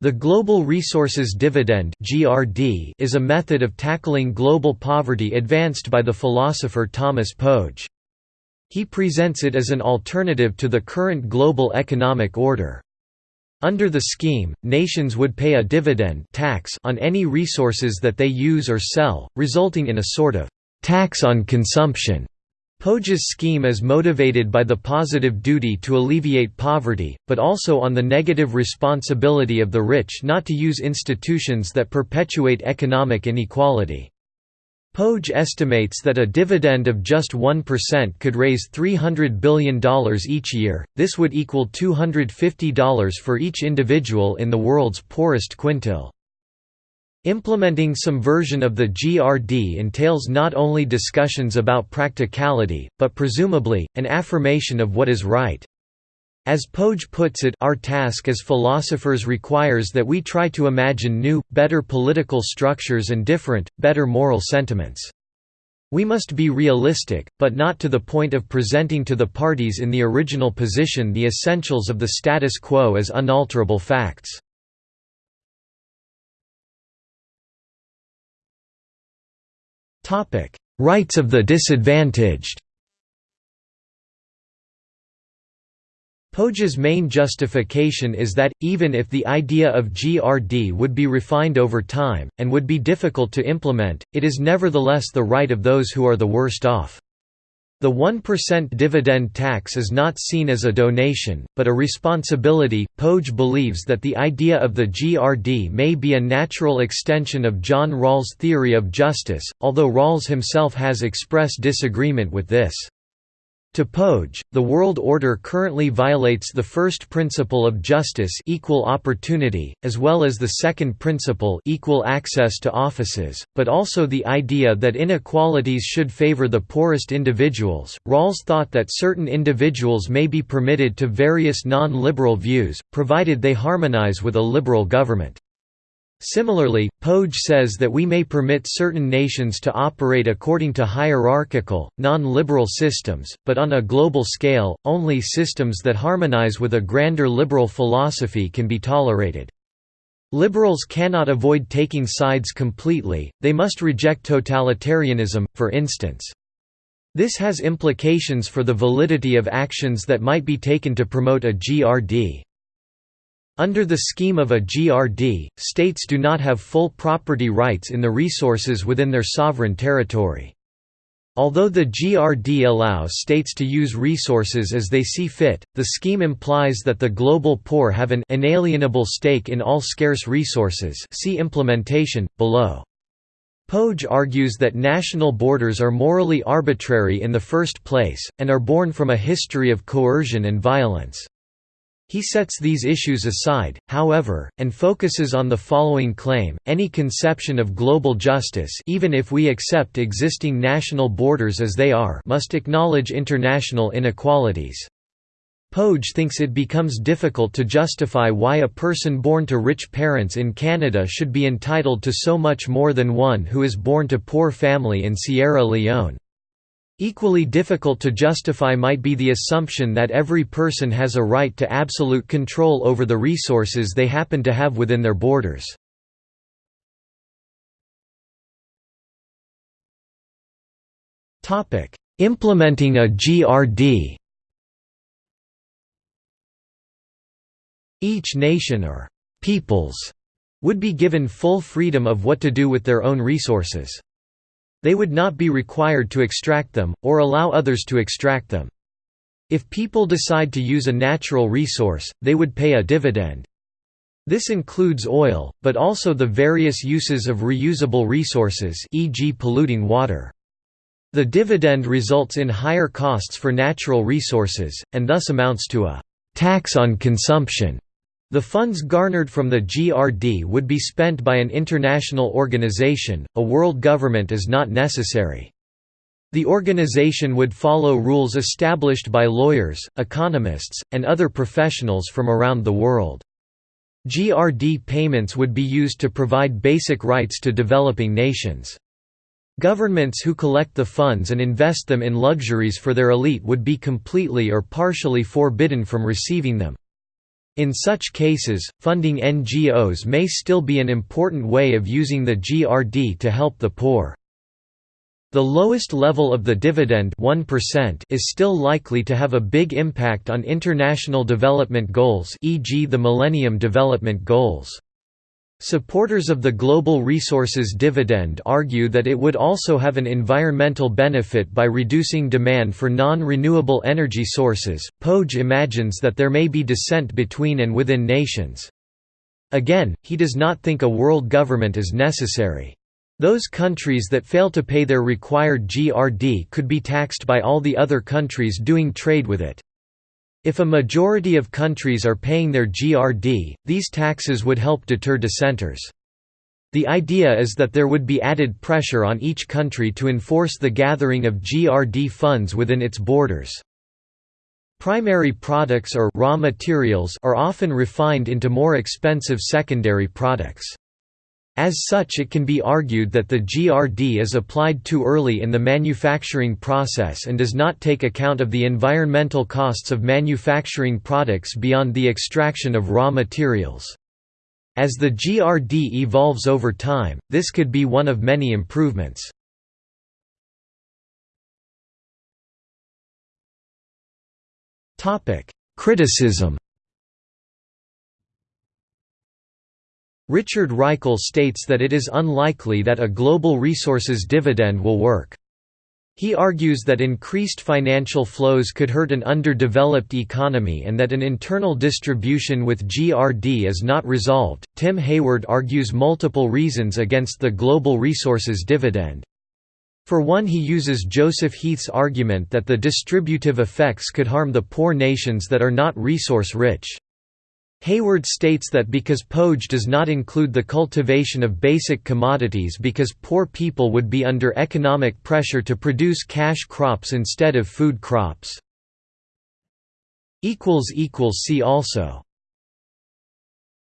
The Global Resources Dividend is a method of tackling global poverty advanced by the philosopher Thomas Pogge. He presents it as an alternative to the current global economic order. Under the scheme, nations would pay a dividend tax on any resources that they use or sell, resulting in a sort of tax on consumption. Pogge's scheme is motivated by the positive duty to alleviate poverty, but also on the negative responsibility of the rich not to use institutions that perpetuate economic inequality. Pogge estimates that a dividend of just 1% could raise $300 billion each year, this would equal $250 for each individual in the world's poorest quintile. Implementing some version of the GRD entails not only discussions about practicality, but presumably, an affirmation of what is right. As Pogge puts it our task as philosophers requires that we try to imagine new, better political structures and different, better moral sentiments. We must be realistic, but not to the point of presenting to the parties in the original position the essentials of the status quo as unalterable facts. Rights of the disadvantaged Pogge's main justification is that, even if the idea of GRD would be refined over time, and would be difficult to implement, it is nevertheless the right of those who are the worst off. The 1% dividend tax is not seen as a donation, but a responsibility. Pogge believes that the idea of the GRD may be a natural extension of John Rawls' theory of justice, although Rawls himself has expressed disagreement with this. To Pogge, the world order currently violates the first principle of justice equal opportunity, as well as the second principle equal access to offices, but also the idea that inequalities should favor the poorest individuals. Rawls thought that certain individuals may be permitted to various non-liberal views, provided they harmonize with a liberal government. Similarly, Pogge says that we may permit certain nations to operate according to hierarchical, non-liberal systems, but on a global scale, only systems that harmonize with a grander liberal philosophy can be tolerated. Liberals cannot avoid taking sides completely, they must reject totalitarianism, for instance. This has implications for the validity of actions that might be taken to promote a GRD. Under the scheme of a GRD, states do not have full property rights in the resources within their sovereign territory. Although the GRD allows states to use resources as they see fit, the scheme implies that the global poor have an inalienable stake in all scarce resources see implementation, below. Pogge argues that national borders are morally arbitrary in the first place, and are born from a history of coercion and violence. He sets these issues aside, however, and focuses on the following claim, any conception of global justice even if we accept existing national borders as they are must acknowledge international inequalities. Pogge thinks it becomes difficult to justify why a person born to rich parents in Canada should be entitled to so much more than one who is born to poor family in Sierra Leone. Equally difficult to justify might be the assumption that every person has a right to absolute control over the resources they happen to have within their borders. Implementing a GRD Each nation or «peoples» would be given full freedom of what to do with their own resources. They would not be required to extract them, or allow others to extract them. If people decide to use a natural resource, they would pay a dividend. This includes oil, but also the various uses of reusable resources e.g. polluting water. The dividend results in higher costs for natural resources, and thus amounts to a «tax on consumption» The funds garnered from the GRD would be spent by an international organization, a world government is not necessary. The organization would follow rules established by lawyers, economists, and other professionals from around the world. GRD payments would be used to provide basic rights to developing nations. Governments who collect the funds and invest them in luxuries for their elite would be completely or partially forbidden from receiving them. In such cases, funding NGOs may still be an important way of using the GRD to help the poor. The lowest level of the dividend 1% is still likely to have a big impact on international development goals e.g. the Millennium Development Goals. Supporters of the global resources dividend argue that it would also have an environmental benefit by reducing demand for non-renewable energy sources. Pogge imagines that there may be dissent between and within nations. Again, he does not think a world government is necessary. Those countries that fail to pay their required GRD could be taxed by all the other countries doing trade with it. If a majority of countries are paying their GRD, these taxes would help deter dissenters. The idea is that there would be added pressure on each country to enforce the gathering of GRD funds within its borders. Primary products or raw materials are often refined into more expensive secondary products. As such it can be argued that the GRD is applied too early in the manufacturing process and does not take account of the environmental costs of manufacturing products beyond the extraction of raw materials. As the GRD evolves over time, this could be one of many improvements. Criticism Richard Reichel states that it is unlikely that a global resources dividend will work. He argues that increased financial flows could hurt an underdeveloped economy and that an internal distribution with GRD is not resolved. Tim Hayward argues multiple reasons against the global resources dividend. For one he uses Joseph Heath's argument that the distributive effects could harm the poor nations that are not resource rich. Hayward states that because Pogge does not include the cultivation of basic commodities because poor people would be under economic pressure to produce cash crops instead of food crops. See also